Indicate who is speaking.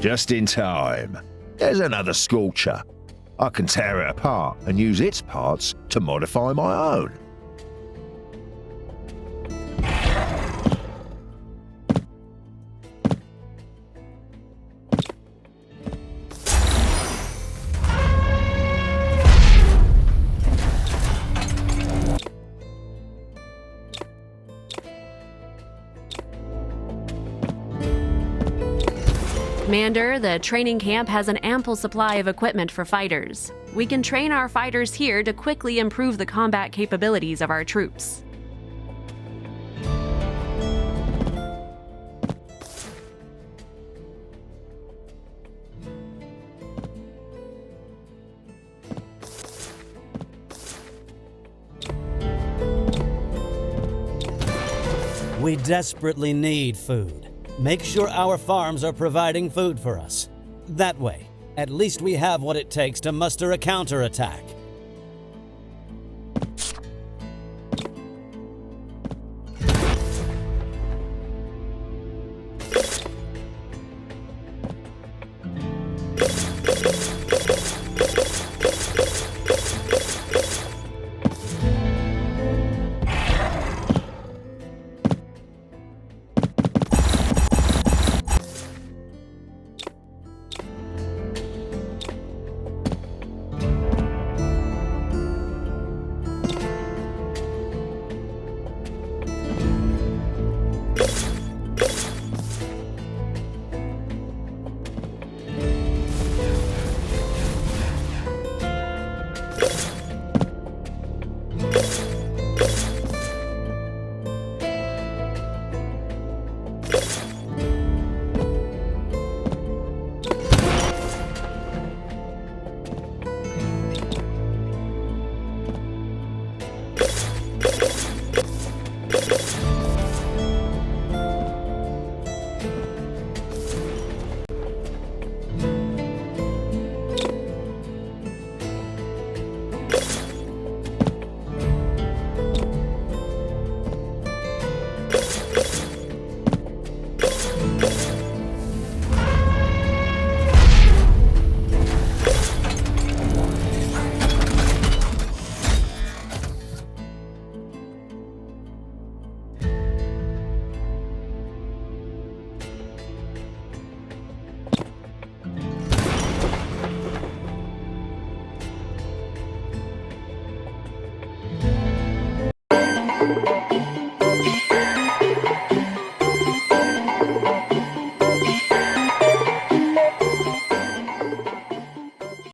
Speaker 1: Just in time. There's another sculpture. I can tear it apart and use its parts to modify my own.
Speaker 2: Commander, the training camp has an ample supply of equipment for fighters. We can train our fighters here to quickly improve the combat capabilities of our troops.
Speaker 3: We desperately need food. Make sure our farms are providing food for us. That way, at least we have what it takes to muster a counterattack.
Speaker 4: You